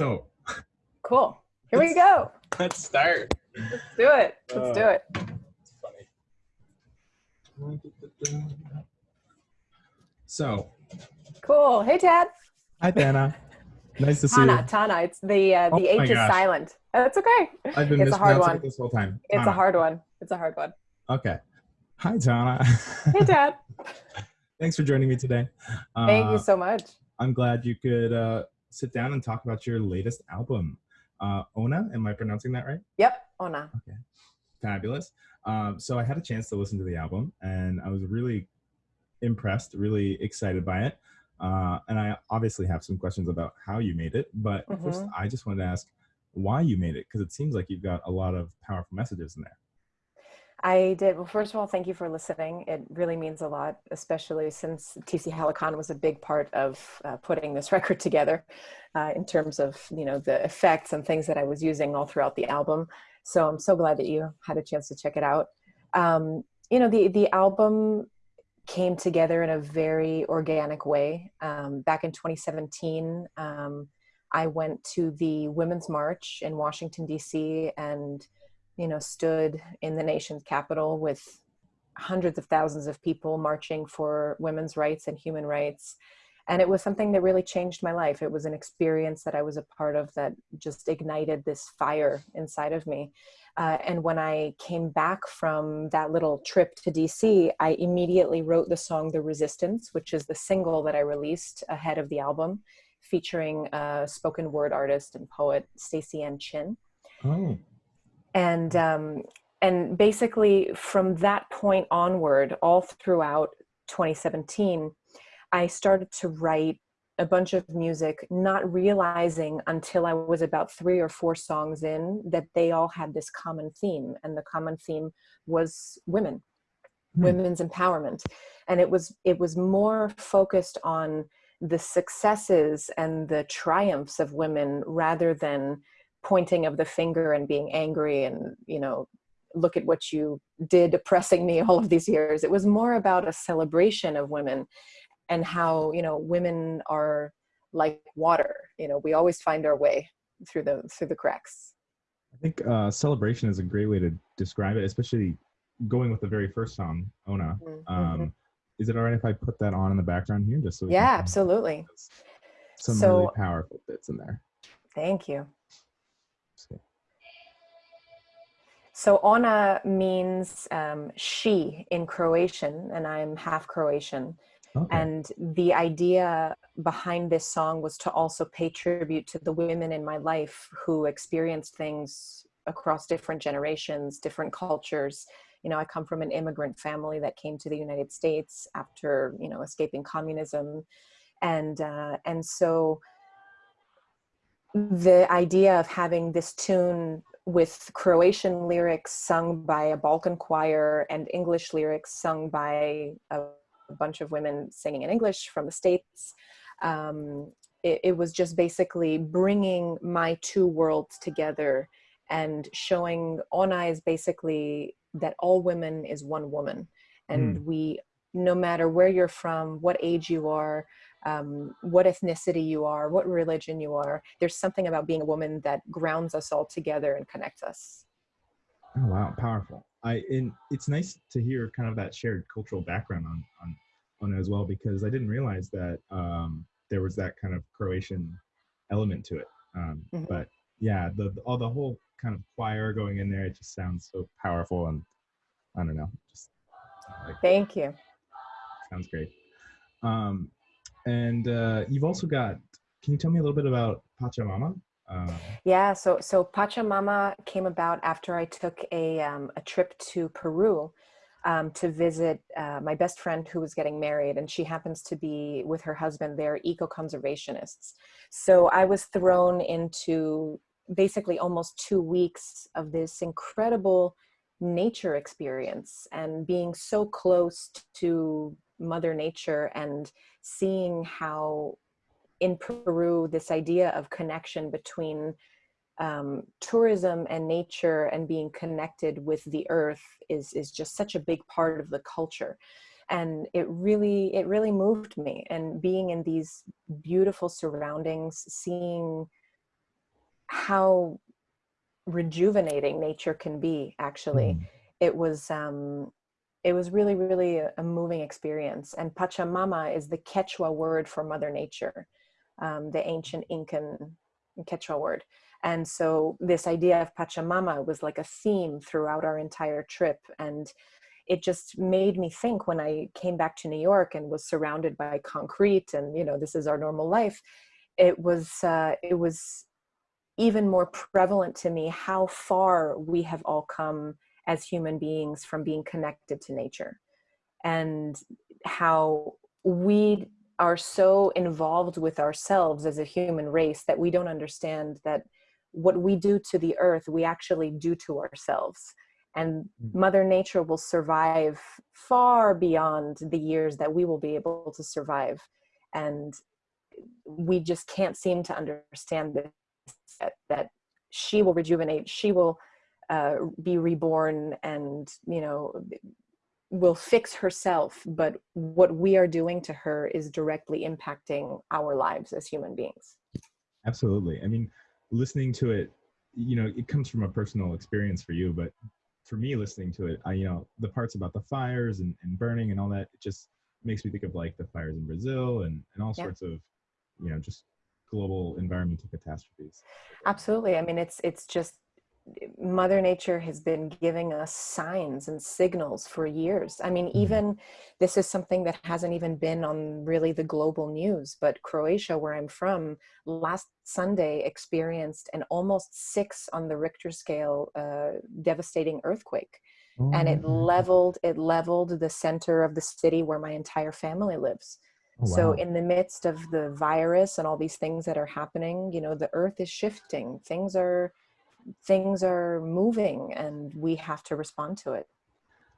So Cool. Here we go. let's start. Let's do it. Let's do Uh, it. It's funny. So, Cool. Hey, Tad. hi Dana. Nice to see Thana. you. Thana. It's the uh, the Oh H is gosh. silent. That's okay. I've been It's a hard mispronouncing one. it this whole time. It's a hard one. It's a hard one. Okay. Hi Thana. Hey, Tad. Thanks for joining me today. Thank Uh, you so much. I'm glad you could uh, sit down and talk about your latest album, uh, Ona. Am I pronouncing that right? Yep. Ona. Okay, fabulous. Um, so I had a chance to listen to the album, and I was really impressed, really excited by it. Uh, and I obviously have some questions about how you made it, but first, Mhm. I just wanted to ask why you made it because it seems like you've got a lot of powerful messages in there. I did. Well, first of all, thank you for listening. It really means a lot, especially since TC Helicon was a big part of uh, putting this record together uh, in terms of, you know, the effects and things that I was using all throughout the album. So I'm so glad that you had a chance to check it out. Um, you know, the, the album came together in a very organic way. Um, back in 2017, um, I went to the Women's March in Washington, D.C., and you know, stood in the nation's capital with hundreds of thousands of people marching for women's rights and human rights. And it was something that really changed my life. It was an experience that I was a part of that just ignited this fire inside of me. Uh, and when I came back from that little trip to DC, I immediately wrote the song The Resistance, which is the single that I released ahead of the album, featuring a spoken word artist and poet, Staceyann Chin Oh, and um, and basically from that point onward all throughout 2017 i started to write a bunch of music not realizing until i was about three or four songs in that they all had this common theme and the common theme was women Hmm. women's empowerment and it was it was more focused on the successes and the triumphs of women rather than pointing of the finger and being angry and you know look at what you did oppressing me all of these years it was more about a celebration of women and how you know women are like water you know we always find our way through the through the cracks I think uh, celebration is a great way to describe it, especially going with the very first song, Ona. Mhm. Um, is it all right if I put that on in the background here, just so yeah absolutely Some So- really powerful bits in there. thank you So Ona means um, she in Croatian, and I'm half Croatian. Okay. And the idea behind this song was to also pay tribute to the women in my life who experienced things across different generations, different cultures. You know, I come from an immigrant family that came to the United States after, you know, escaping communism. And, uh, and so the idea of having this tune with Croatian lyrics sung by a Balkan choir and English lyrics sung by a, a bunch of women singing in English from the States. Um, it, it was just basically bringing my two worlds together and showing Ona is basically that all women is one woman. And we, no matter where you're from, what age you are, um, what ethnicity you are, what religion you are, there's something about being a woman that grounds us all together and connects us. Oh wow, powerful. I and it's nice to hear kind of that shared cultural background on on on it as well because I didn't realize that um, there was that kind of Croatian element to it. Um, Mhm. But yeah, the the- all the whole kind of choir going in there, it just sounds so powerful and I don't know, just like Thank you. sounds great. Um, and uh, you've also got. Can you tell me a little bit about Pachamama? Um, Yeah, so so Pachamama came about after I took a um, a trip to Peru um, to visit uh, my best friend who was getting married, and she happens to be with her husband. They're eco conservationists, so I was thrown into basically almost two weeks of this incredible nature experience and being so close to Mother Nature and seeing how in Peru, this idea of connection between um, tourism and nature and being connected with the earth is is just such a big part of the culture. And it really it really moved me. And being in these beautiful surroundings seeing how rejuvenating nature can be actually. Mm. it was um it was really really a, a moving experience and pachamama is the quechua word for mother nature um, the ancient incan quechua word. And so this idea of pachamama was like a theme throughout our entire trip and it just made me think when i came back to new york and was surrounded by concrete and you know this is our normal life it was uh, it was even more prevalent to me how far we have all come as human beings from being connected to nature. And how we are so involved with ourselves as a human race that we don't understand that what we do to the earth we actually do to ourselves. And Mm. mother nature will survive far beyond the years that we will be able to survive. And we just can't seem to understand this that, that she will rejuvenate she will uh, be reborn and you know will fix herself but what we are doing to her is directly impacting our lives as human beings Absolutely. I mean, listening to it, you know, it comes from a personal experience for you, but for me, listening to it, I, you know, the parts about the fires and, and burning and all that, it just makes me think of like the fires in Brazil and, and all Yeah. sorts of, you know, just global environmental catastrophes. absolutely i mean it's it's just mother nature has been giving us signs and signals for years. I mean Mhm. even this is something that hasn't even been on really the global news but croatia where i'm from last sunday experienced an almost six on the richter scale uh, devastating earthquake. And it Oh, leveled it leveled the center of the city where my entire family lives. Oh, so in the midst of the virus and all these things that are happening you know the earth is shifting. Things are things are moving and we have to respond to it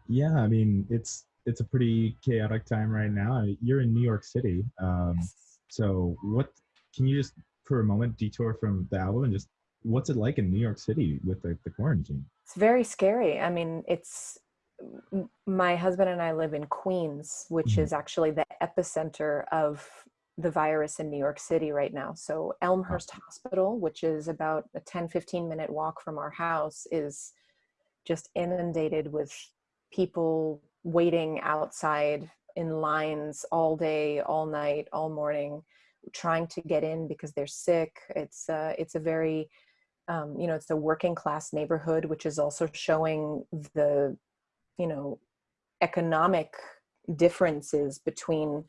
yeah, I mean, it's, it's a pretty chaotic time right now. You're in New York City. Um, So, what can you just for a moment detour from the album and just what's it like in New York City with the, the quarantine? it's very scary i mean it's my husband and i live in queens which Mhm. is actually the epicenter of the virus in new york city right now. So elmhurst hospital which is about a 10 15 minute walk from our house is just inundated with people waiting outside in lines all day all night all morning trying to get in because they're sick. It's uh, it's a very um, you know it's a working class neighborhood which is also showing the you know economic differences between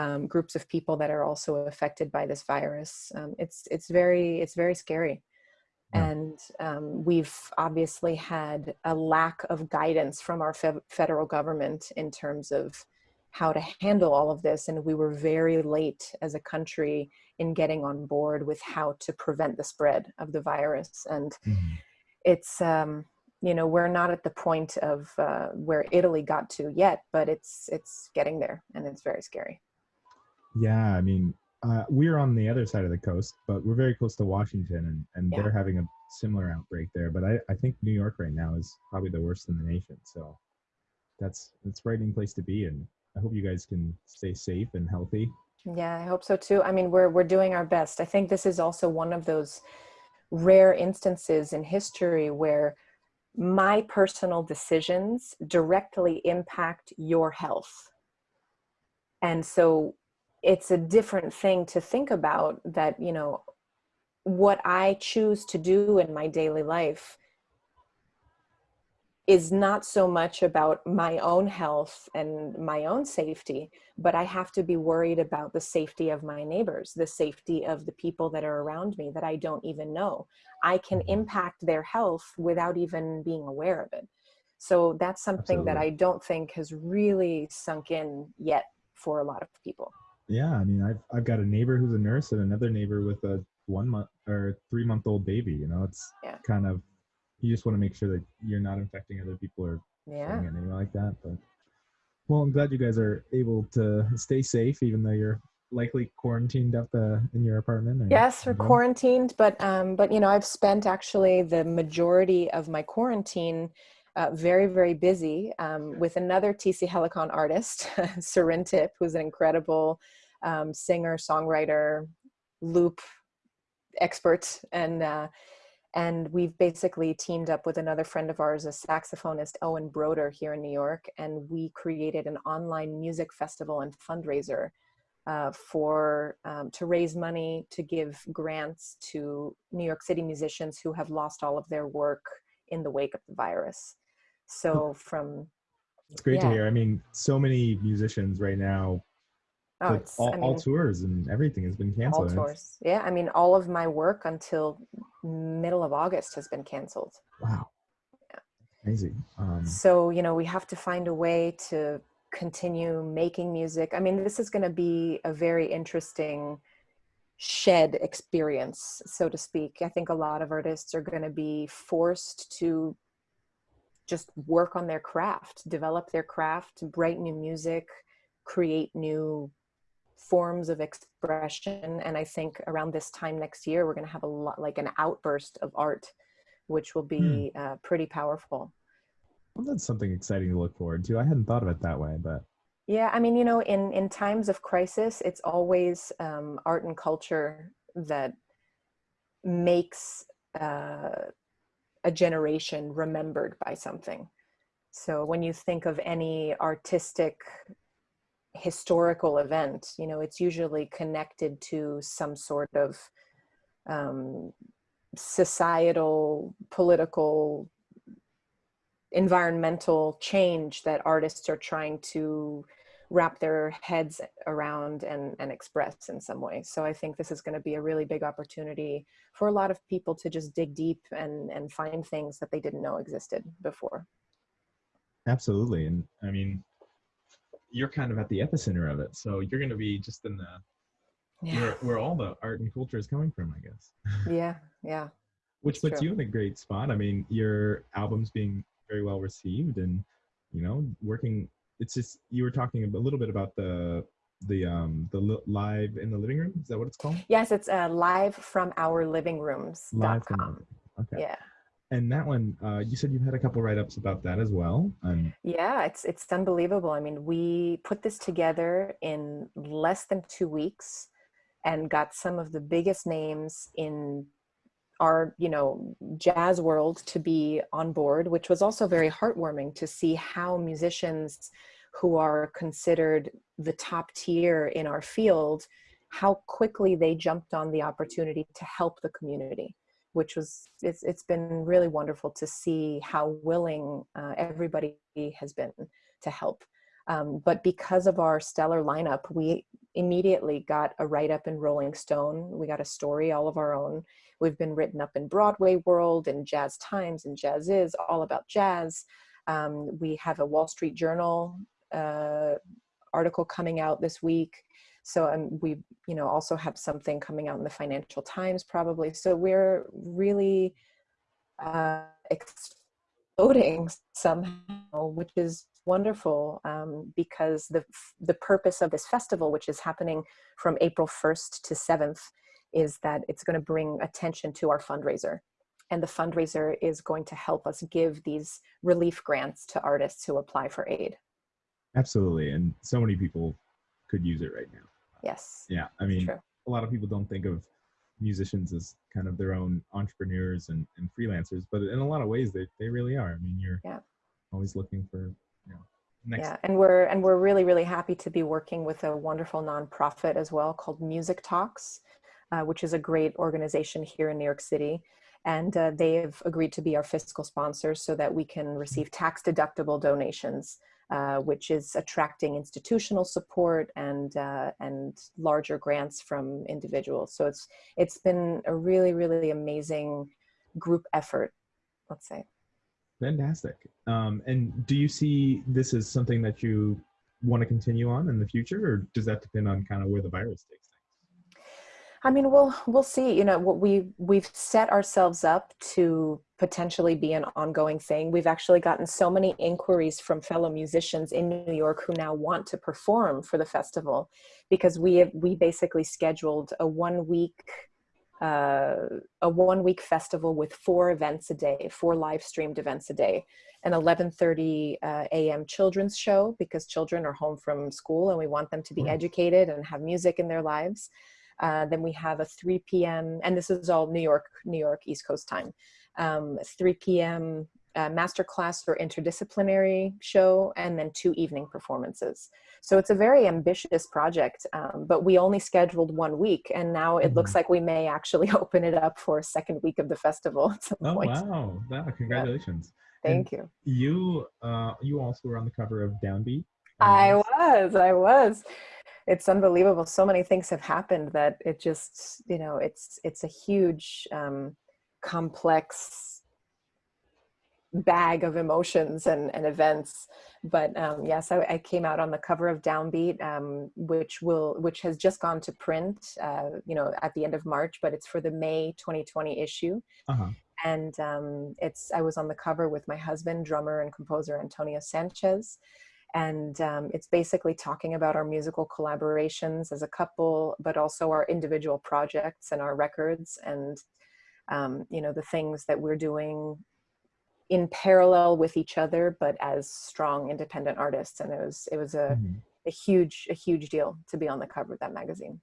um, groups of people that are also affected by this virus um, it's it's very it's very scary Yeah. and um, we've obviously had a lack of guidance from our fe- federal government in terms of how to handle all of this and we were very late as a country in getting on board with how to prevent the spread of the virus and Mhm. it's um you know we're not at the point of uh, where italy got to yet but it's it's getting there and it's very scary Yeah, I mean, uh, we're on the other side of the coast, but we're very close to Washington, and, and Yeah. they're having a similar outbreak there. But I, I think New York right now is probably the worst in the nation. So that's it's a frightening place to be, and I hope you guys can stay safe and healthy. yeah i hope so too i mean we're we're doing our best i think this is also one of those rare instances in history where my personal decisions directly impact your health and so it's a different thing to think about that you know what i choose to do in my daily life is not so much about my own health and my own safety, but I have to be worried about the safety of my neighbors, the safety of the people that are around me that I don't even know. I can Mhm. impact their health without even being aware of it. So that's something that I don't think has really sunk in yet for a lot of people. Yeah, I mean, I've I've got a neighbor who's a nurse and another neighbor with a one month or three month old baby. You know, it's Yeah. kind of you just want to make sure that you're not infecting other people or Yeah. anywhere like that. But well, I'm glad you guys are able to stay safe, even though you're likely quarantined up uh, in your apartment. or Yes, we're quarantined, but um, but you know, I've spent actually the majority of my quarantine uh, very, very busy um, with another TC Helicon artist, Sirintip, who's an incredible um, singer, songwriter, loop expert. And uh, and we've basically teamed up with another friend of ours, a saxophonist, Owen Broder, here in New York, and we created an online music festival and fundraiser uh, for um, to raise money to give grants to New York City musicians who have lost all of their work in the wake of the virus. So from it's great yeah. to hear. I mean, so many musicians right now Oh, all, I mean, all tours and everything has been canceled. all tours. Yeah, I mean, all of my work until middle of August has been canceled. Wow. Amazing. Um, So, you know, we have to find a way to continue making music. I mean, this is going to be a very interesting shed experience, so to speak. I think a lot of artists are going to be forced to just work on their craft, develop their craft, write new music, create new forms of expression. And I think around this time next year, we're going to have a lot like an outburst of art, which will be uh, pretty powerful. well, that's something exciting to look forward to. I hadn't thought of it that way, but Yeah, I mean, you know, in in times of crisis, it's always um, art and culture that makes uh, a generation remembered by something. So when you think of any artistic historical event, you know, it's usually connected to some sort of um, societal, political, environmental change that artists are trying to wrap their heads around and, and express in some way. So I think this is going to be a really big opportunity for a lot of people to just dig deep and, and find things that they didn't know existed before. absolutely. And I mean, you're kind of at the epicenter of it, so you're going to be just in the Yeah. where, where all the art and culture is coming from, I guess. Yeah. Yeah. Which puts true. you in a great spot. I mean, your album's being very well received, and you know, working. It's just you were talking a little bit about the the um the li- live in the living room. Is that what it's called? Yes, it's uh, live from our living rooms. Live from. Okay. Yeah. And that one, uh, you said you've had a couple write ups about that as well. And Yeah, it's it's unbelievable. I mean, we put this together in less than two weeks and got some of the biggest names in our, you know, jazz world to be on board, which was also very heartwarming to see how musicians who are considered the top tier in our field, how quickly they jumped on the opportunity to help the community which was it's it's been really wonderful to see how willing uh, everybody has been to help. Um, but because of our stellar lineup, we immediately got a write up in Rolling Stone. We got a story all of our own. We've been written up in Broadway World and Jazz Times and Jazziz, all about jazz. Um, we have a Wall Street Journal uh, article coming out this week. So um, we, you know, also have something coming out in the Financial Times probably. So we're really uh, exploding somehow, which is wonderful um, because the the purpose of this festival, which is happening from April 1st to 7th, is that it's going to bring attention to our fundraiser. And the fundraiser is going to help us give these relief grants to artists who apply for aid. absolutely, and so many people could use it right now. Yes, Yeah, I mean, true. a lot of people don't think of musicians as kind of their own entrepreneurs and, and freelancers, but in a lot of ways they, they really are. I mean, you're Yeah. always looking for, you next. Yeah, and we're and we're really really happy to be working with a wonderful nonprofit as well called Music Talks, uh, which is a great organization here in New York City, and uh, they have agreed to be our fiscal sponsors so that we can receive tax deductible donations, uh, which is attracting institutional support and uh, and larger grants from individuals. So it's it's been a really really amazing group effort, let's say. Fantastic. Um, and do you see this as something that you want to continue on in the future, or does that depend on kind of where the virus takes things? I mean, we'll we'll see. You know, what we we've set ourselves up to potentially be an ongoing thing. We've actually gotten so many inquiries from fellow musicians in New York who now want to perform for the festival, because we have we basically scheduled a one week uh, a one week festival with four events a day, four live streamed events a day, an 11:30 uh, a.m. children's show because children are home from school and we want them to be Mm. educated and have music in their lives Uh, then we have a 3 p.m. and this is all New York, New York East Coast time. Um, 3 p.m. Uh, masterclass or interdisciplinary show, and then two evening performances. So it's a very ambitious project, um, but we only scheduled one week, and now it looks like we may actually open it up for a second week of the festival at some oh, point. wow! Wow! Congratulations! Yeah. Thank and you. You, uh, you also were on the cover of Downbeat. I was. I was it's unbelievable. So many things have happened that it just, you know, it's it's a huge, um, complex bag of emotions and, and events. But um, yes, I, I, came out on the cover of Downbeat, um, which will which has just gone to print, uh, you know, at the end of March, but it's for the May 2020 issue. Uh -huh. And um, it's I was on the cover with my husband, drummer and composer Antonio Sanchez and um, it's basically talking about our musical collaborations as a couple but also our individual projects and our records and um, you know the things that we're doing in parallel with each other but as strong independent artists and it was it was a, mm a huge a huge deal to be on the cover of that magazine.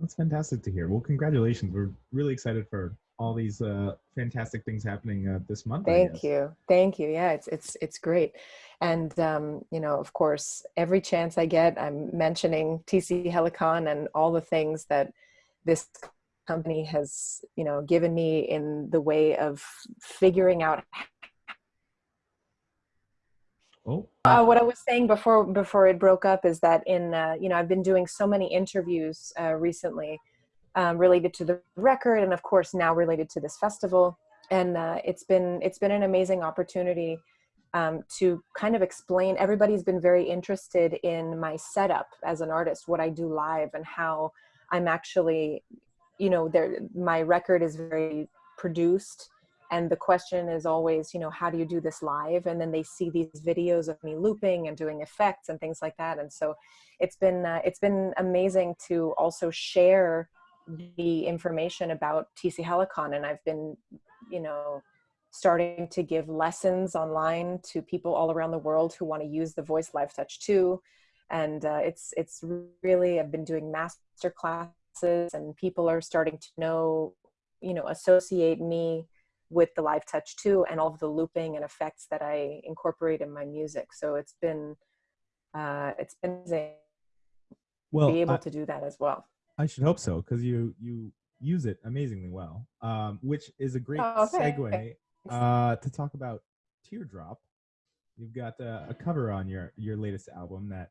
That's fantastic to hear. Well congratulations. We're really excited for all these uh, fantastic things happening uh, this month. Thank you, thank you. Yeah, it's it's it's great, and um, you know, of course, every chance I get, I'm mentioning TC Helicon and all the things that this company has you know given me in the way of figuring out. Oh. Uh, what I was saying before before it broke up is that in uh, you know I've been doing so many interviews uh, recently um, related to the record and of course now related to this festival and uh, it's been it's been an amazing opportunity um, to kind of explain everybody's been very interested in my setup as an artist what I do live and how I'm actually you know there my record is very produced and the question is always you know how do you do this live? And then they see these videos of me looping and doing effects and things like that. And so it's been uh, it's been amazing to also share the information about TC Helicon. And I've been, you know, starting to give lessons online to people all around the world who want to use the Voice Live Touch 2. And uh, it's, it's really, I've been doing master and people are starting to know, you know, associate me with the Live Touch 2 and all of the looping and effects that I incorporate in my music. So it's been, uh, it's been amazing well, be able I, to do that as well. I should hope so because you you use it amazingly well, um, which is a great oh, okay. segue uh, to talk about Teardrop. You've got uh, a cover on your your latest album that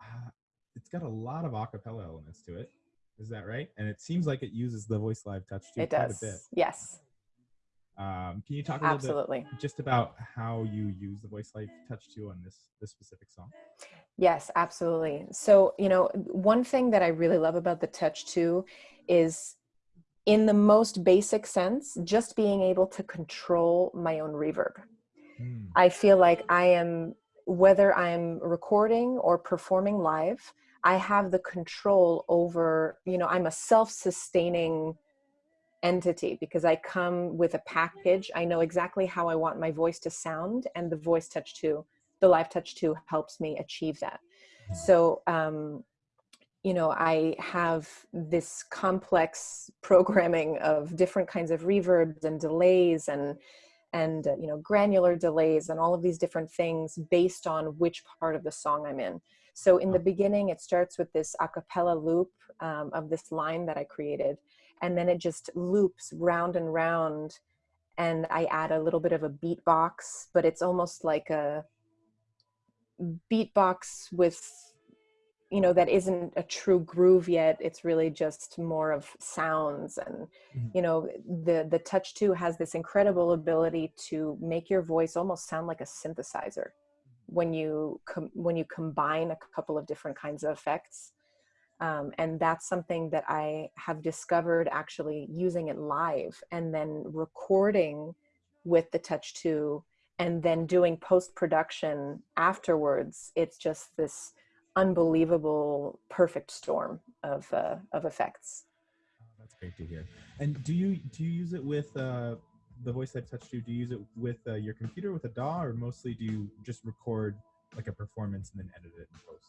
uh, it's got a lot of acapella elements to it. Is that right? And it seems like it uses the Voice Live Touch 2. It does. Yes. Um, can you talk a little Absolutely. bit just about how you use the Voice Live Touch 2 on this this specific song? Yes, absolutely. So, you know, one thing that I really love about the Touch 2 is in the most basic sense, just being able to control my own reverb. Mm. I feel like I am, whether I'm recording or performing live, I have the control over, you know, I'm a self-sustaining entity because I come with a package. I know exactly how I want my voice to sound and the voice touch 2, the live touch 2 helps me achieve that. So, um, you know, I have this complex programming of different kinds of reverbs and delays and and uh, you know granular delays and all of these different things based on which part of the song I'm in. So in the beginning, it starts with this a cappella loop um, of this line that I created and then it just loops round and round and I add a little bit of a beatbox, but it's almost like a beatbox with, you know, that isn't a true groove yet. It's really just more of sounds. And, mm -hmm. you know, the, the Touch 2 has this incredible ability to make your voice almost sound like a synthesizer when you, when you combine a couple of different kinds of effects. Um, and that's something that I have discovered actually using it live and then recording with the Touch 2 and then doing post-production afterwards. It's just this unbelievable perfect storm of, uh, of effects. Oh, that's great to hear. And do you, do you use it with uh, the Voice Live Touch 2? Do you use it with uh, your computer with a DAW or mostly do you just record like a performance and then edit it in post?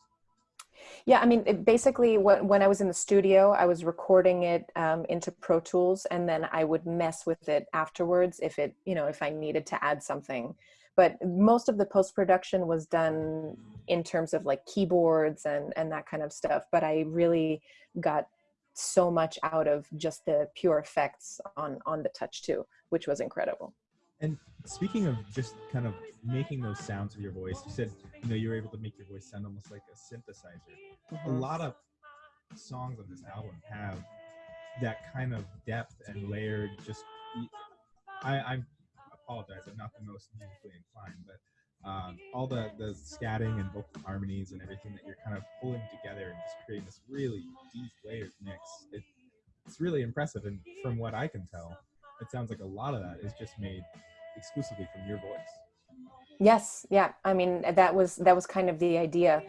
Yeah, I mean, it basically, when, when I was in the studio, I was recording it um, into Pro Tools, and then I would mess with it afterwards if it, you know, if I needed to add something. But most of the post production was done in terms of like keyboards and and that kind of stuff. But I really got so much out of just the pure effects on on the Touch 2 which was incredible. And speaking of just kind of making those sounds of your voice, you said you know you were able to make your voice sound almost like a synthesizer. Mm-hmm. A lot of songs on this album have that kind of depth and layered. Just I, I apologize, I'm not the most musically inclined, but um, all the the scatting and vocal harmonies and everything that you're kind of pulling together and just creating this really deep layered mix. It, it's really impressive, and from what I can tell, it sounds like a lot of that is just made exclusively from your voice. Yes. Yeah. I mean that was that was kind of the idea.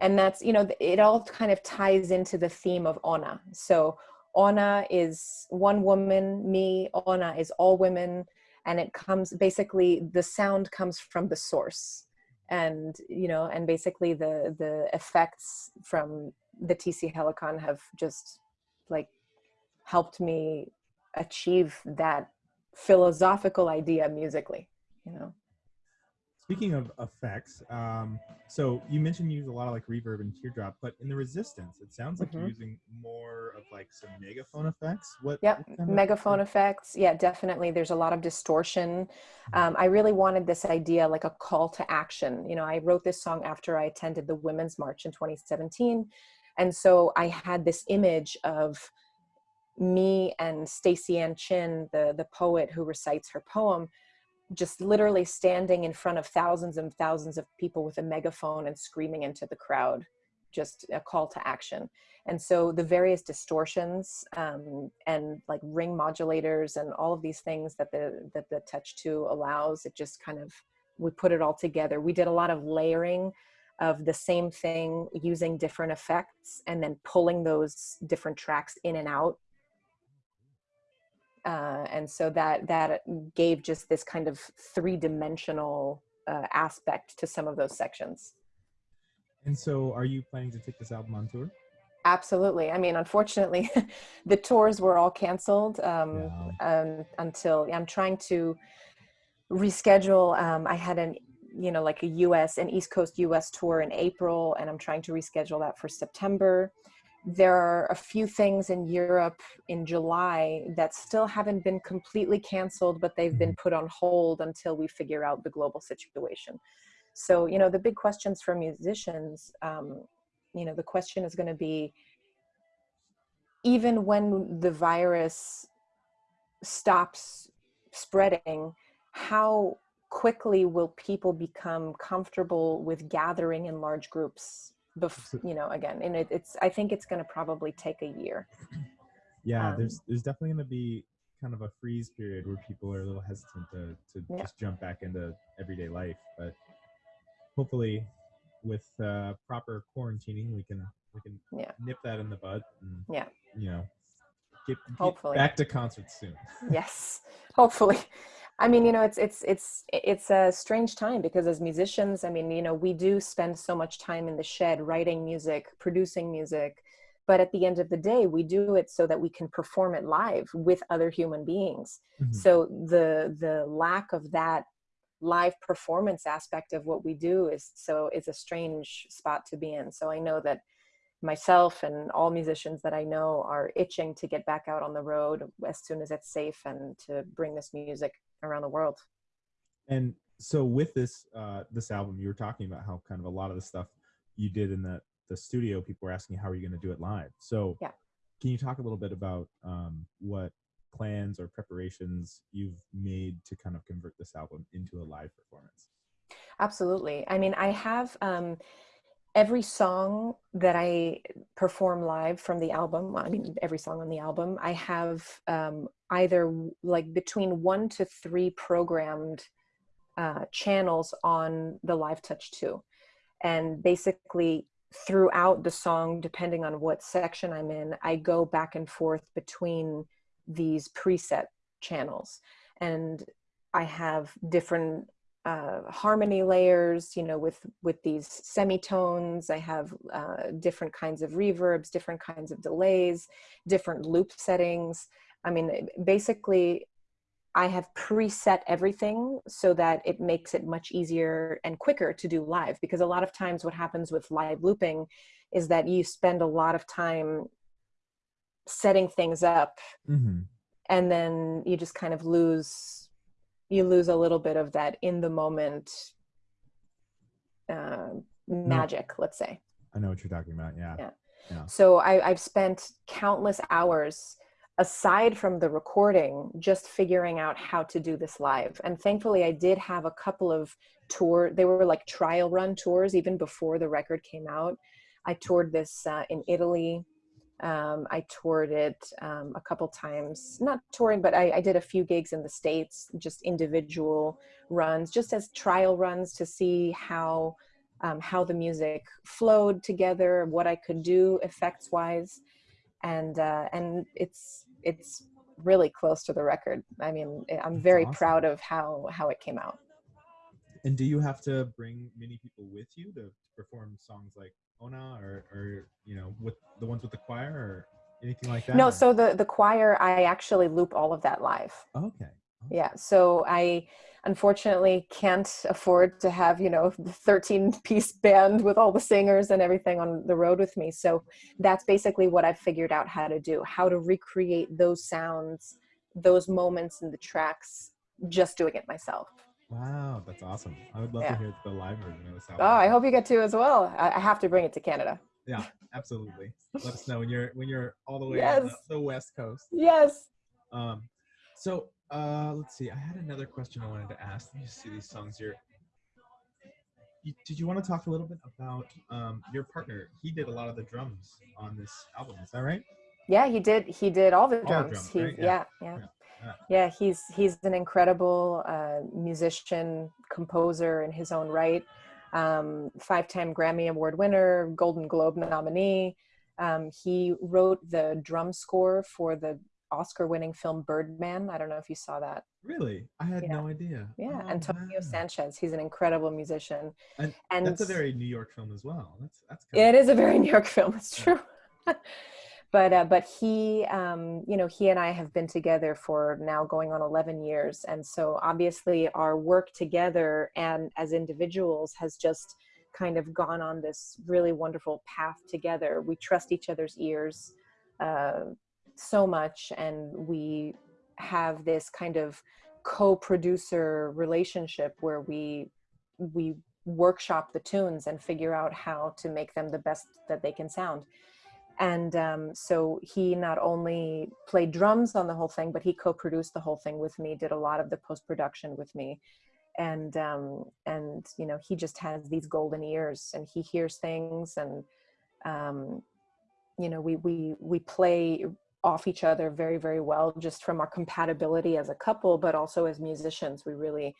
And that's you know it all kind of ties into the theme of ona so ona is one woman me ona is all women and it comes basically the sound comes from the source. And you know and basically the the effects from the tc helicon have just like helped me achieve that philosophical idea musically you know speaking of effects um, so you mentioned you use a lot of like reverb and teardrop but in the resistance it sounds like mm-hmm. you're using more of like some megaphone effects. What yep what megaphone of effects. Yeah definitely. There's a lot of distortion. Mm-hmm. um, i really wanted this idea like a call to action. You know i wrote this song after i attended the women's march in 2017 and so i had this image of me and Staceyann Chin, the, the poet who recites her poem, just literally standing in front of thousands and thousands of people with a megaphone and screaming into the crowd, just a call to action. And so the various distortions um, and like ring modulators and all of these things that the that the Touch 2 allows, it just kind of we put it all together. We did a lot of layering of the same thing using different effects and then pulling those different tracks in and out uh, and so that that gave just this kind of three-dimensional uh, aspect to some of those sections. And so, are you planning to take this album on tour? Absolutely. I mean, unfortunately, the tours were all canceled um, yeah. um, until I'm trying to reschedule. Um, I had an, you know, like a U.S. an East Coast U.S. tour in April, and I'm trying to reschedule that for September there are a few things in Europe in July that still haven't been completely canceled, but they've been mm-hmm. put on hold until we figure out the global situation. So, you know, the big questions for musicians, um, you know, the question is going to be even when the virus stops spreading, how quickly will people become comfortable with gathering in large groups bef- you know again and it, it's i think it's going to probably take a year. Yeah um, there's there's definitely going to be kind of a freeze period where people are a little hesitant to, to yeah. just jump back into everyday life but hopefully with uh, proper quarantining we can we can yeah. nip that in the bud and, yeah. you know get, get hopefully. back to concerts soon. Yes hopefully I mean, you know, it's it's it's it's a strange time because as musicians, I mean, you know, we do spend so much time in the shed writing music, producing music, but at the end of the day, we do it so that we can perform it live with other human beings. Mm-hmm. So the the lack of that live performance aspect of what we do is so is a strange spot to be in. So I know that myself and all musicians that I know are itching to get back out on the road as soon as it's safe and to bring this music around the world. And so with this uh, this album, you were talking about how kind of a lot of the stuff you did in the the studio, people were asking how are you going to do it live. So yeah. can you talk a little bit about um, what plans or preparations you've made to kind of convert this album into a live performance? Absolutely. I mean, I have. Um, every song that I perform live from the album, I mean, every song on the album, I have um, either like between one to three programmed uh, channels on the Live Touch 2. And basically, throughout the song, depending on what section I'm in, I go back and forth between these preset channels. And I have different uh, harmony layers, you know, with with these semitones. I have uh, different kinds of reverbs, different kinds of delays, different loop settings. I mean, basically, I have preset everything so that it makes it much easier and quicker to do live. Because a lot of times, what happens with live looping is that you spend a lot of time setting things up, Mm-hmm. and then you just kind of lose you lose a little bit of that in the moment uh, magic let's say I know what you're talking about. Yeah. Yeah. so I, i've spent countless hours aside from the recording just figuring out how to do this live and thankfully i did have a couple of tour they were like trial run tours even before the record came out i toured this uh, in italy um, I toured it um, a couple times, not touring, but I, I, did a few gigs in the States, just individual runs, just as trial runs to see how, um, how the music flowed together, what I could do effects wise. And, uh, and it's, it's really close to the record. I mean, I'm That's very awesome. proud of how, how it came out. And do you have to bring many people with you to, to perform songs like Ona or, or you know, with the ones with the choir or anything like that? No, so the, the choir, I actually loop all of that live. okay. yeah so i unfortunately can't afford to have you know the 13 piece band with all the singers and everything on the road with me so that's basically what i've figured out how to do how to recreate those sounds those moments in the tracks just doing it myself Wow, that's awesome. I would love Yeah. to hear the live version of this oh i hope you get to as well i, I have to bring it to canada Yeah, absolutely. Let us know when you're when you're all the way Yes. on the, the west coast. yes Um, so uh, let's see. I had another question I wanted to ask. Let me see these songs here. You, did you want to talk a little bit about um, your partner? He did a lot of the drums on this album. Is that right? yeah he did he did all the All the drums, drums, he, right? Yeah. yeah yeah Yeah. Yeah. Yeah he's he's an incredible uh, musician composer in his own right um, five-time grammy award winner golden globe nominee um, he wrote the drum score for the oscar-winning film birdman i don't know if you saw that Really? I had Yeah. no idea. yeah Oh, antonio wow. sanchez he's an incredible musician And, and that's a very New York film as well. That's that's it is a very New York film. It's true. but uh, but he, um, you know, he and I have been together for now going on eleven years, and so obviously our work together and as individuals has just kind of gone on this really wonderful path together. We trust each other's ears uh, so much, and we have this kind of co-producer relationship where we we workshop the tunes and figure out how to make them the best that they can sound. And um, so he not only played drums on the whole thing, but he co-produced the whole thing with me, did a lot of the post-production with me. And um, and you know he just has these golden ears, and he hears things, and um, you know we we we play off each other very very well, just from our compatibility as a couple, but also as musicians. We really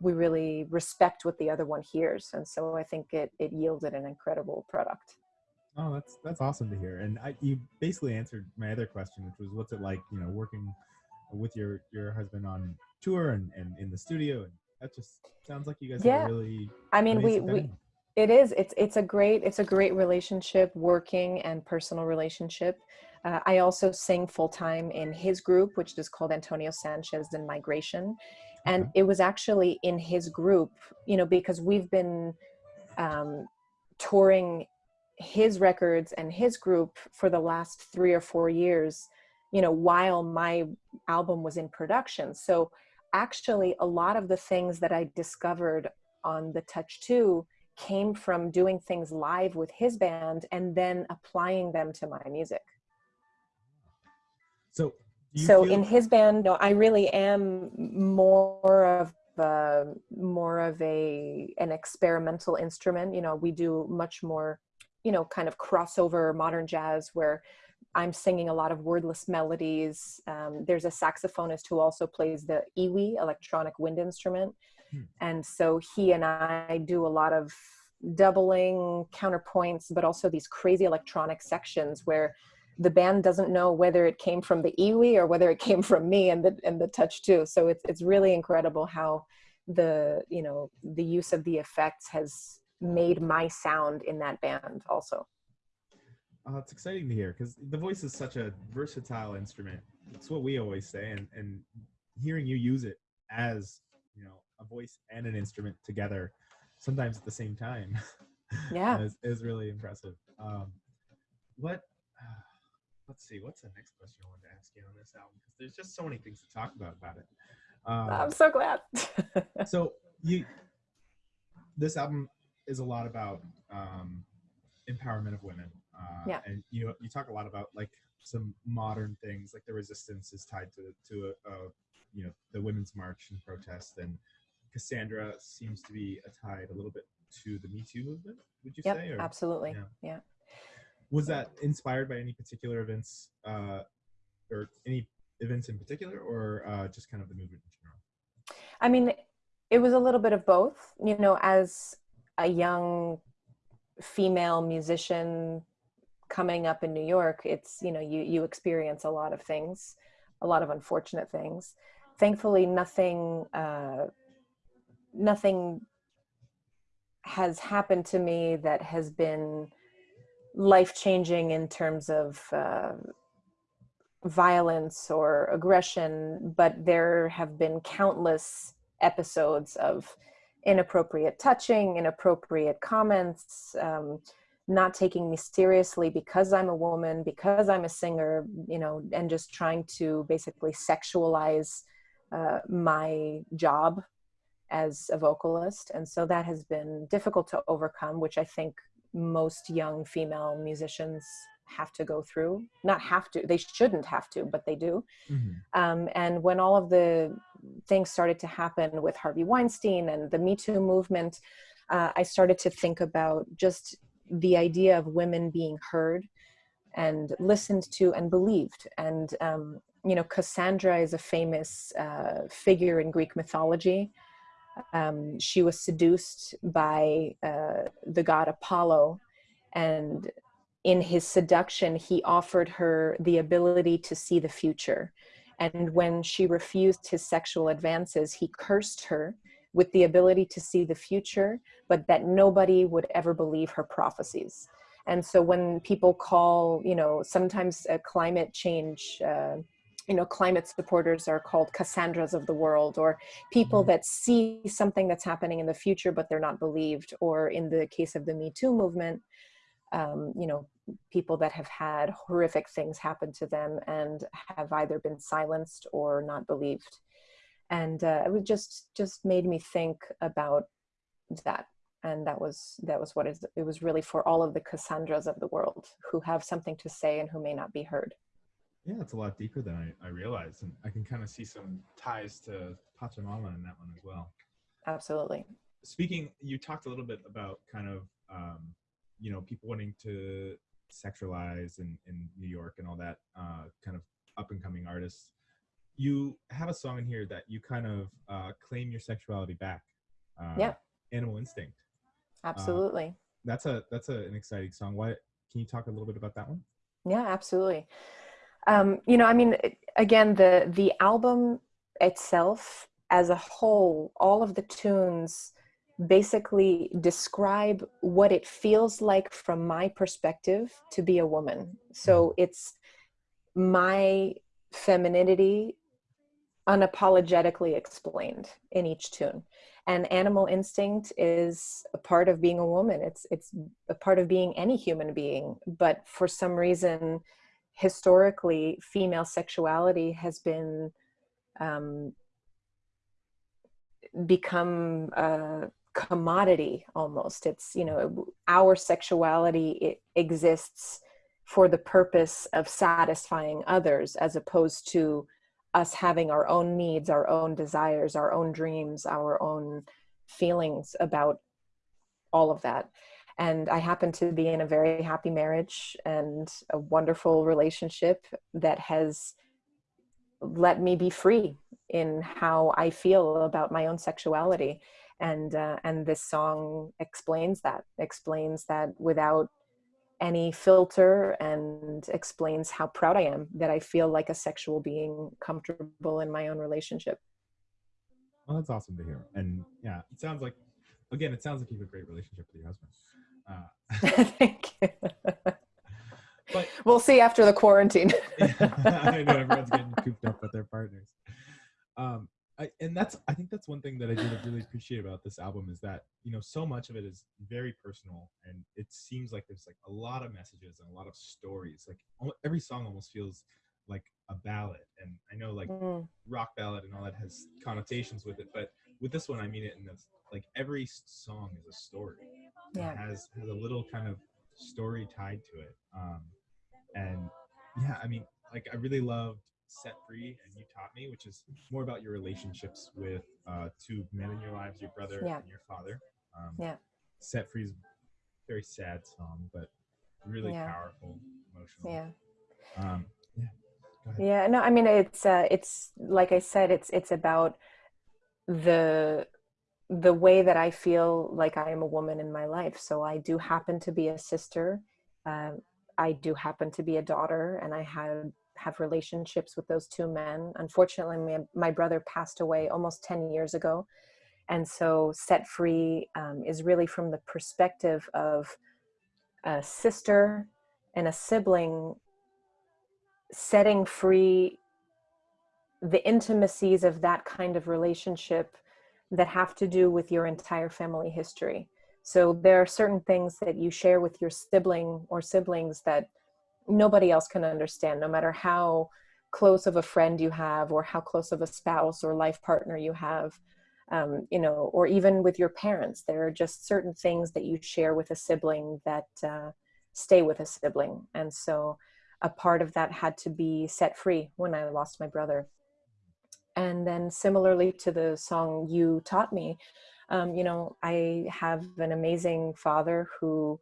we really respect what the other one hears and so i think it it yielded an incredible product Oh, that's that's awesome to hear. And I, you basically answered my other question, which was, what's it like, you know, working with your your husband on tour and, and in the studio? And that just sounds like you guys Yeah. really i mean we amazing we it is it's it's a great it's a great relationship working and personal relationship uh, i also sing full-time in his group which is called antonio sanchez and migration and Okay. it was actually in his group you know because we've been um, touring his records and his group for the last three or four years you know while my album was in production. So actually a lot of the things that i discovered on the touch 2 came from doing things live with his band and then applying them to my music. So, so in his band no i really am more of a, more of a an experimental instrument. You know we do much more you know kind of crossover modern jazz where i'm singing a lot of wordless melodies um, there's a saxophonist who also plays the EWI electronic wind instrument Hmm. and so he and i do a lot of doubling counterpoints but also these crazy electronic sections where the band doesn't know whether it came from the EWI or whether it came from me and the and the touch 2 so it's it's really incredible how the you know the use of the effects has made my sound in that band also. Uh, it's exciting to hear because the voice is such a versatile instrument. It's what we always say and and hearing you use it as you know a voice and an instrument together sometimes at the same time yeah. is, is really impressive. Um what uh, let's see what's the next question i wanted to ask you on this album? Because there's just so many things to talk about about it. Um, i'm so glad. so you this album is a lot about um empowerment of women. Uh, yeah. and you you talk a lot about like some modern things like the resistance is tied to to a, a you know the women's march and protest and cassandra seems to be tied a little bit to the me too movement would you yep, say or, absolutely. Yeah. yeah. Was that inspired by any particular events uh, or any events in particular or uh, just kind of the movement in general? I mean it was a little bit of both. You know as a young female musician coming up in new york it's you know you you experience a lot of things a lot of unfortunate things. Thankfully nothing uh, nothing has happened to me that has been life changing in terms of uh, violence or aggression, but there have been countless episodes of inappropriate touching, inappropriate comments, um, not taking me seriously because I'm a woman, because I'm a singer, you know, and just trying to basically sexualize uh, my job as a vocalist. And so that has been difficult to overcome, which I think most young female musicians have to go through. Not have to, they shouldn't have to, but they do. Mm-hmm. Um, and when all of the things started to happen with Harvey Weinstein and the Me Too movement, uh, I started to think about just the idea of women being heard and listened to and believed. And, um, you know, Cassandra is a famous uh, figure in Greek mythology um, she was seduced by uh, the god Apollo, and in his seduction, he offered her the ability to see the future. And when she refused his sexual advances, he cursed her with the ability to see the future, but that nobody would ever believe her prophecies. And so when people call, you know, sometimes uh, climate change, uh, you know climate supporters are called cassandras of the world or people mm-hmm. that see something that's happening in the future but they're not believed or in the case of the me too movement um, you know people that have had horrific things happen to them and have either been silenced or not believed and uh, it was just just made me think about that and that was that was what it was really for all of the cassandras of the world who have something to say and who may not be heard yeah, it's a lot deeper than I, I realized. And I can kind of see some ties to Pachamama in that one as well. Absolutely. Speaking, you talked a little bit about kind of, um, you know, people wanting to sexualize in, in New York and all that uh, kind of up and coming artists. You have a song in here that you kind of uh, claim your sexuality back. Uh, yeah. Animal Instinct. Uh, Absolutely. that's a that's a, an exciting song. Why can you talk a little bit about that one? Yeah, absolutely um, you know i mean again the the album itself as a whole all of the tunes basically describe what it feels like from my perspective to be a woman. So mm-hmm. it's my femininity unapologetically explained in each tune. And animal instinct is a part of being a woman. It's it's a part of being any human being. But for some reason historically female sexuality has been um, become a commodity almost it's you know our sexuality it exists for the purpose of satisfying others as opposed to us having our own needs our own desires our own dreams our own feelings about all of that and I happen to be in a very happy marriage and a wonderful relationship that has let me be free in how I feel about my own sexuality. And uh, and this song explains that, explains that without any filter and explains how proud I am that I feel like a sexual being comfortable in my own relationship. Well, that's awesome to hear. And yeah, it sounds like, again, it sounds like you have a great relationship with your husband. Uh, Thank you. But- we'll see after the quarantine. I know everyone's getting cooped up with their partners. Um, I, and that's I think that's one thing that I did really appreciate about this album is that you know so much of it is very personal and it seems like there's like a lot of messages and a lot of stories. Like every song almost feels like a ballad, and I know like Mm, rock ballad and all that has connotations with it, but with this one I mean it in the like every song is a story. It Yeah. has has a little kind of story tied to it. Um, and yeah, I mean, like I really loved Set Free and You Taught Me, which is more about your relationships with uh, two men in your lives, your brother Yeah. and your father. Um, Yeah. Set Free is a very sad song, but really Yeah. powerful, emotional. yeah. Um, yeah. Yeah, no, I mean it's uh it's like I said, it's it's about the the way that I feel like I am a woman in my life. So I do happen to be a sister. Um, I do happen to be a daughter, and I have have relationships with those two men. Unfortunately, my, my brother passed away almost ten years ago, and so set free um, is really from the perspective of a sister and a sibling setting free the intimacies of that kind of relationship that have to do with your entire family history. So there are certain things that you share with your sibling or siblings that nobody else can understand, no matter how close of a friend you have or how close of a spouse or life partner you have. Um, you know, or even with your parents, there are just certain things that you share with a sibling that uh, stay with a sibling. And so a part of that had to be set free when I lost my brother. And then, similarly to the song You Taught Me, um, you know, I have an amazing father who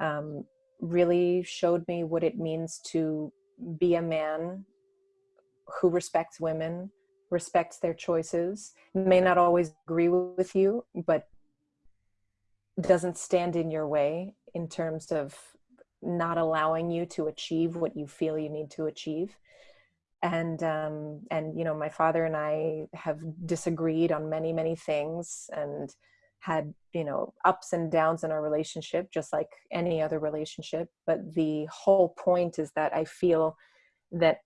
um, really showed me what it means to be a man who respects women, respects their choices, may not always agree with you, but doesn't stand in your way in terms of not allowing you to achieve what you feel you need to achieve. And um and you know my father and i have disagreed on many many things and had you know ups and downs in our relationship just like any other relationship but the whole point is that i feel that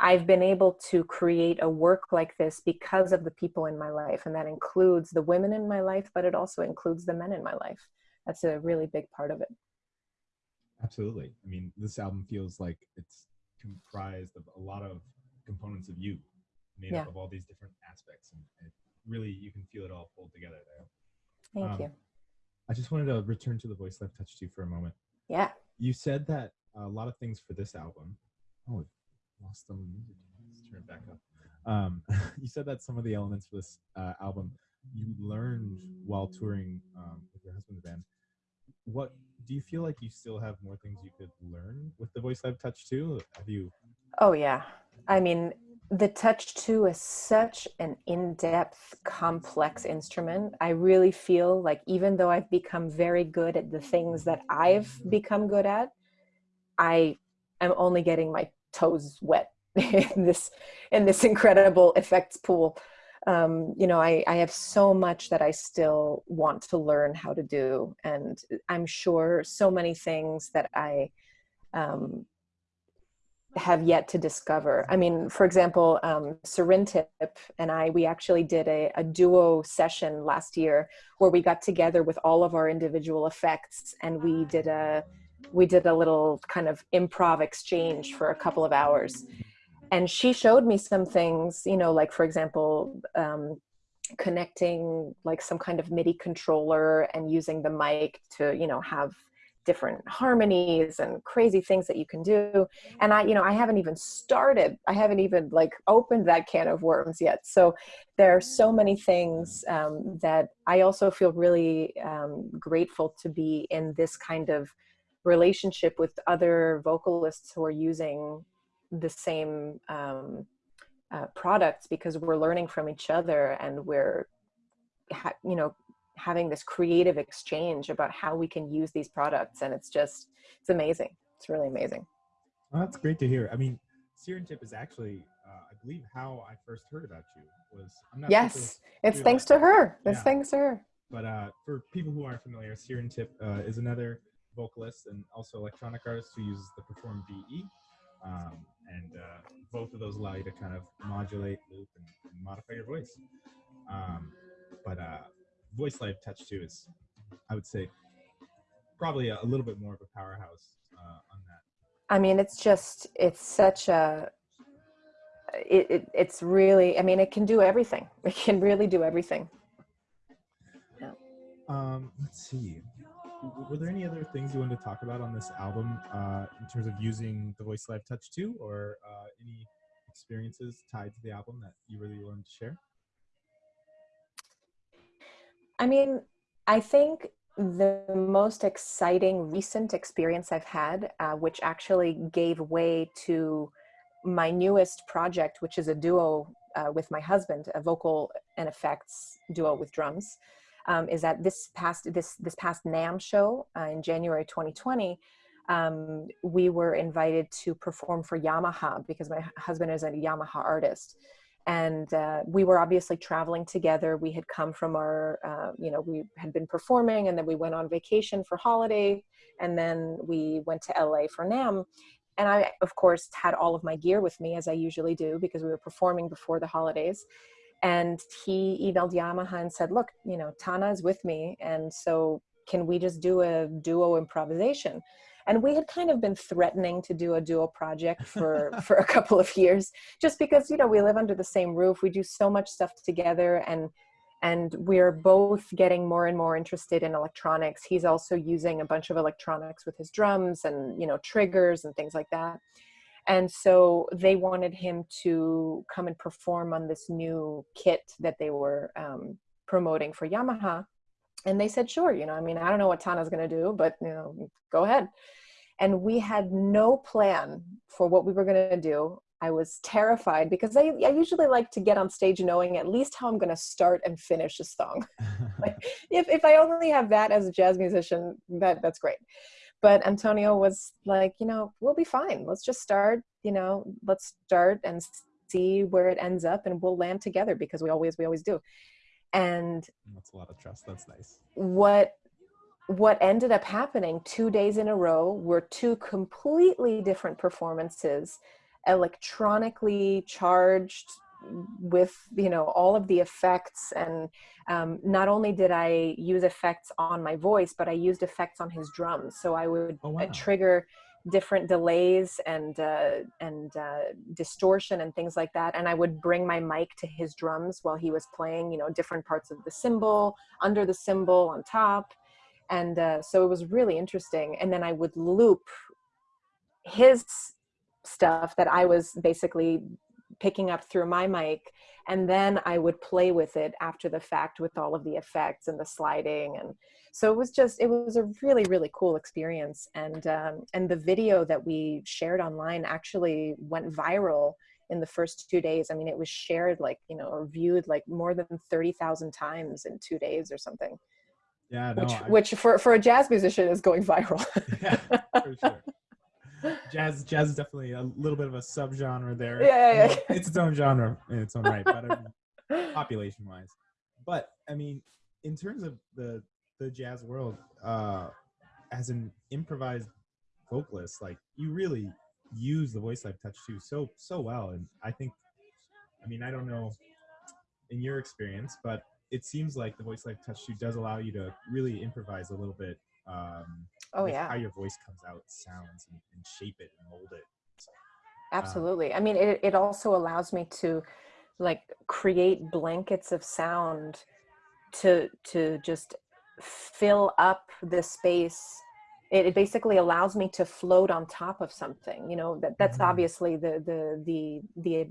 i've been able to create a work like this because of the people in my life and that includes the women in my life but it also includes the men in my life that's a really big part of it Absolutely. I mean, this album feels like it's comprised of a lot of components of you, made up of all these different aspects, and it really you can feel it all pulled together there. Thank Um, you I just wanted to return to the Voice Live Touch 2 you for a moment. yeah You said that a lot of things for this album. Oh, lost them. Let's turn it back up. Um, you said that some of the elements for this uh, album you learned while touring um, with your husband's band. What do you feel like you still have more things you could learn with the voice live touch 2? Have you? Oh yeah. I mean, the Touch 2 is such an in-depth, complex instrument. I really feel like even though I've become very good at the things that I've become good at, I am only getting my toes wet in this in this incredible effects pool. Um, you know, I, I have so much that I still want to learn how to do, and I'm sure so many things that I um, have yet to discover. I mean, for example, um, Sirintip and I, we actually did a, a duo session last year where we got together with all of our individual effects and we did a we did a little kind of improv exchange for a couple of hours. And she showed me some things, you know, like for example, um, connecting like some kind of MIDI controller and using the mic to, you know, have different harmonies and crazy things that you can do. And i you know i haven't even started i haven't even like opened that can of worms yet. So there are so many things um, that i also feel really um, grateful to be in this kind of relationship with other vocalists who are using the same um, uh, products because we're learning from each other and we're you know having this creative exchange about how we can use these products and it's just it's amazing it's really amazing Oh, that's great to hear. I mean, Sirintip is actually uh, I believe how I first heard about you was. I'm not yes, it's thanks to her. It's yeah. thanks to her. But uh, for people who aren't familiar, Sirintip uh, is another vocalist and also electronic artist who uses the Perform-VE. Um, and uh, both of those allow you to kind of modulate, loop, and, and modify your voice. Um, but uh, Voice Live Touch 2 is, I would say, probably a, a little bit more of a powerhouse uh, on that. I mean, it's just, it's such a, it, it, it's really, I mean, it can do everything. It can really do everything. Yeah. Um, let's see were there any other things you wanted to talk about on this album uh, in terms of using the Voice Live Touch 2 or uh, any experiences tied to the album that you really wanted to share? I mean, I think the most exciting recent experience I've had, uh, which actually gave way to my newest project, which is a duo uh, with my husband, a vocal and effects duo with drums um, is that this past this this past NAMM show uh, in January 2020, um, we were invited to perform for Yamaha because my husband is a Yamaha artist. And uh, we were obviously traveling together. We had come from our, uh, you know, we had been performing and then we went on vacation for holiday and then we went to LA for NAMM. And I, of course, had all of my gear with me as I usually do because we were performing before the holidays and he emailed Yamaha and said, look, you know, Thana is with me. And so can we just do a duo improvisation? And we had kind of been threatening to do a duo project for, for a couple of years, just because, you know, we live under the same roof. We do so much stuff together and, and we're both getting more and more interested in electronics. He's also using a bunch of electronics with his drums and, you know, triggers and things like that. And so they wanted him to come and perform on this new kit that they were um, promoting for Yamaha. And they said, sure, you know, I mean, I don't know what Thana's going to do, but, you know, go ahead. And we had no plan for what we were going to do. I was terrified because I, I usually like to get on stage knowing at least how I'm going to start and finish a song. like, if, if I only have that as a jazz musician, that, that's great but Antonio was like, you know, we'll be fine. Let's just start, you know, let's start and see where it ends up and we'll land together because we always, we always do. And that's a lot of trust. That's nice. What, what ended up happening two days in a row were two completely different performances, electronically charged with you know all of the effects and um, not only did I use effects on my voice but I used effects on his drums so I would oh, wow. trigger different delays and uh, and uh, distortion and things like that and I would bring my mic to his drums while he was playing you know different parts of the cymbal under the cymbal on top and uh, so it was really interesting and then I would loop his stuff that I was basically picking up through my mic and then I would play with it after the fact with all of the effects and the sliding and so it was just it was a really really cool experience and um, and the video that we shared online actually went viral in the first two days. I mean it was shared like you know or viewed like more than 30,000 times in two days or something. Yeah no, which, which for for a jazz musician is going viral. Yeah for sure jazz jazz is definitely a little bit of a subgenre there. Yeah, yeah, yeah. it's its own genre in its own right, but I mean, population wise. But I mean, in terms of the the jazz world, uh, as an improvised vocalist, like you really use the voice live touch 2 so so well, and I think, I mean, I don't know in your experience, but it seems like the voice live touch 2 does allow you to really improvise a little bit um, oh yeah how your voice comes out sounds and, and shape it and mold it. So, um, absolutely. Um, i mean it, it also allows me to like create blankets of sound to to just fill up the space. It, it basically allows me to float on top of something you know that that's mm -hmm. obviously the the the the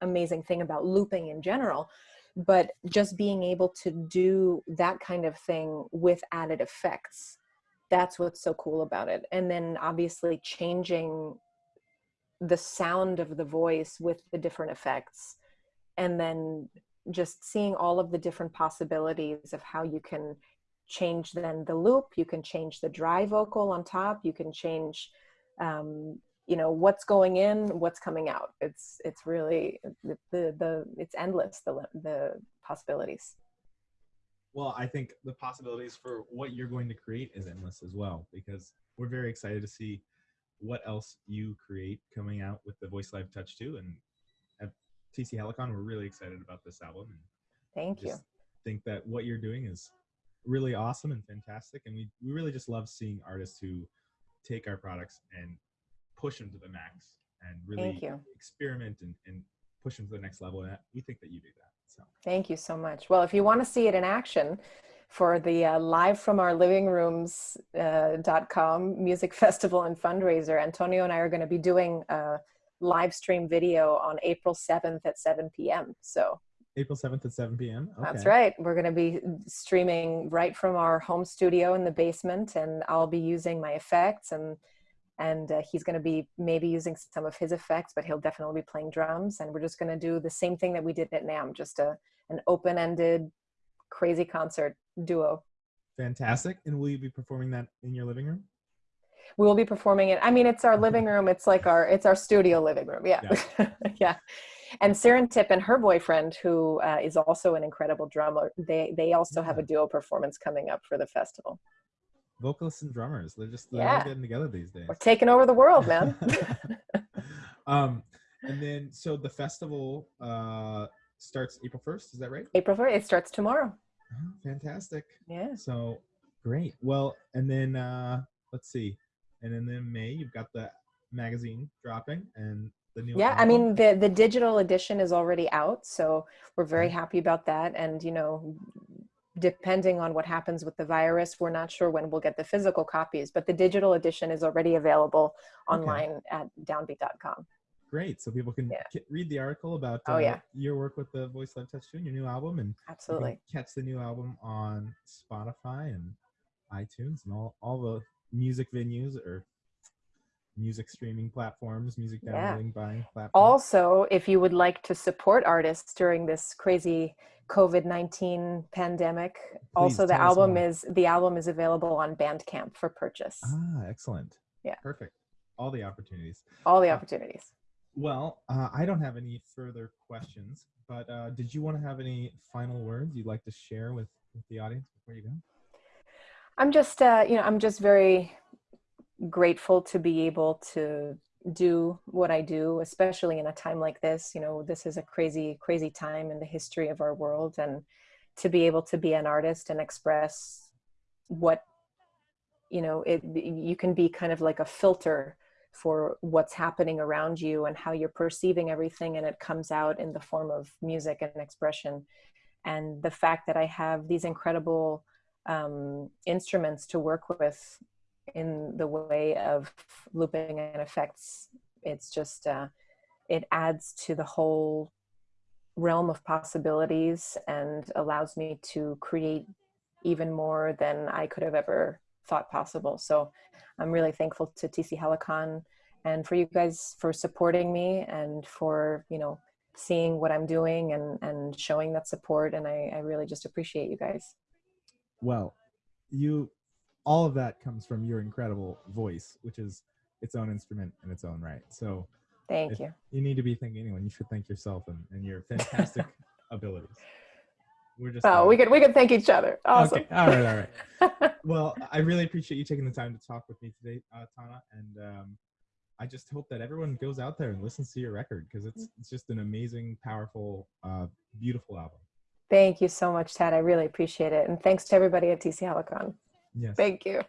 amazing thing about looping in general but just being able to do that kind of thing with added effects that's what's so cool about it. And then obviously changing the sound of the voice with the different effects and then just seeing all of the different possibilities of how you can change then the loop you can change the dry vocal on top you can change um, you know what's going in what's coming out. It's it's really the the, the it's endless the the possibilities well i think the possibilities for what you're going to create is endless as well because we're very excited to see what else you create coming out with the voice live touch 2 and at tc helicon we're really excited about this album. And thank you. think that what you're doing is really awesome and fantastic. And we, we really just love seeing artists who take our products and push them to the max and really experiment and, and push them to the next level. And we think that you do that. So thank you so much. Well, if you want to see it in action for the uh, live from our living rooms uh, .com music festival and fundraiser, Antonio and I are going to be doing a live stream video on April 7th at 7 p.m. So April 7th at 7 p.m. Okay. That's right. We're going to be streaming right from our home studio in the basement, and I'll be using my effects and and uh, he's going to be maybe using some of his effects, but he'll definitely be playing drums. And we're just going to do the same thing that we did at NAMM, just a an open-ended, crazy concert duo. Fantastic! And will you be performing that in your living room? We will be performing it. I mean, it's our living room. It's like our it's our studio living room. Yeah, yeah. yeah. And Sirintip and her boyfriend, who uh, is also an incredible drummer, they they also yeah. have a duo performance coming up for the festival vocalists and drummers. They're just they're yeah. getting together these days. We're taking over the world, man. um, and then so the festival uh, starts April first. Is that right? April first. It starts tomorrow. Oh, fantastic. Yeah. So great. Well, and then uh, let's see, and then in May you've got the magazine dropping and the new. Yeah, album. I mean the the digital edition is already out, so we're very happy about that. And you know, depending on what happens with the virus, we're not sure when we'll get the physical copies, but the digital edition is already available online okay. at downbeat.com. Great. So people can yeah. read the article about uh, oh, yeah. your work with the Voice Live Touch 2 and your new album. And absolutely catch the new album on Spotify and iTunes and all, all the music venues or music streaming platforms, music downloading, yeah. buying platforms. Also, if you would like to support artists during this crazy COVID-19 pandemic. Please also the album is the album is available on Bandcamp for purchase. Ah, excellent. Yeah. Perfect. All the opportunities. All the uh, opportunities. Uh, well, uh, I don't have any further questions, but uh, did you want to have any final words you'd like to share with, with the audience before you go? I'm just, uh, you know, I'm just very grateful to be able to do what I do, especially in a time like this. You know, this is a crazy, crazy time in the history of our world. And to be able to be an artist and express what, you know, it, you can be kind of like a filter for what's happening around you and how you're perceiving everything. And it comes out in the form of music and expression. And the fact that I have these incredible um, instruments to work with in the way of looping and effects. It's just, uh, it adds to the whole realm of possibilities and allows me to create even more than I could have ever thought possible. So I'm really thankful to TC Helicon and for you guys for supporting me and for, you know, seeing what I'm doing and, and showing that support. And I, I really just appreciate you guys. Well, you all of that comes from your incredible voice, which is its own instrument in its own right. So thank you. You need to be thanking anyone. You should thank yourself and, and your fantastic abilities. We're just oh, we could we could thank each other. Awesome. Okay. All right, all right. well, I really appreciate you taking the time to talk with me today, uh, Thana, and um, I just hope that everyone goes out there and listens to your record because it's it's just an amazing, powerful, uh, beautiful album. Thank you so much, Tad. I really appreciate it, and thanks to everybody at TC Helicon. Yes. Thank you.